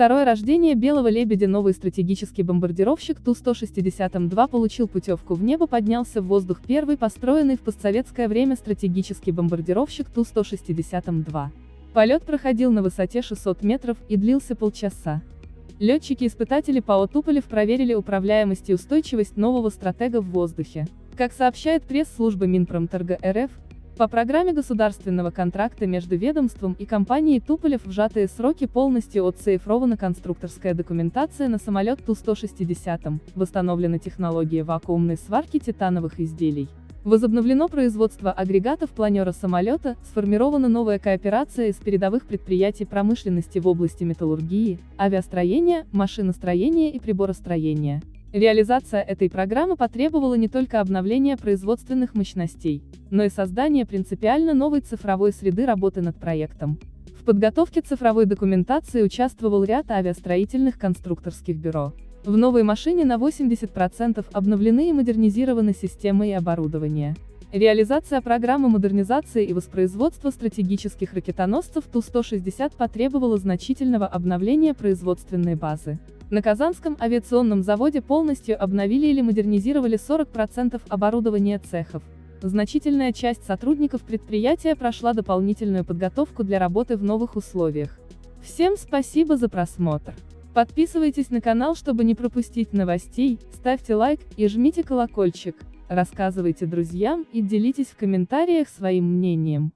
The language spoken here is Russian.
Второе рождение «Белого лебедя» новый стратегический бомбардировщик Ту-160М2 получил путевку в небо поднялся в воздух первый построенный в постсоветское время стратегический бомбардировщик Ту-160М2. Полет проходил на высоте 600 метров и длился полчаса. Летчики-испытатели ПАО Туполев проверили управляемость и устойчивость нового стратега в воздухе. Как сообщает пресс-служба Минпромторга РФ, по программе государственного контракта между ведомством и компанией Туполев в сжатые сроки полностью отцифрована конструкторская документация на самолет Ту-160, восстановлена технология вакуумной сварки титановых изделий. Возобновлено производство агрегатов планера самолета, сформирована новая кооперация из передовых предприятий промышленности в области металлургии, авиастроения, машиностроения и приборостроения. Реализация этой программы потребовала не только обновления производственных мощностей, но и создания принципиально новой цифровой среды работы над проектом. В подготовке цифровой документации участвовал ряд авиастроительных конструкторских бюро. В новой машине на 80% обновлены и модернизированы системы и оборудование. Реализация программы модернизации и воспроизводства стратегических ракетоносцев Ту-160 потребовала значительного обновления производственной базы. На Казанском авиационном заводе полностью обновили или модернизировали 40% оборудования цехов. Значительная часть сотрудников предприятия прошла дополнительную подготовку для работы в новых условиях. Всем спасибо за просмотр. Подписывайтесь на канал, чтобы не пропустить новостей, ставьте лайк и жмите колокольчик, рассказывайте друзьям и делитесь в комментариях своим мнением.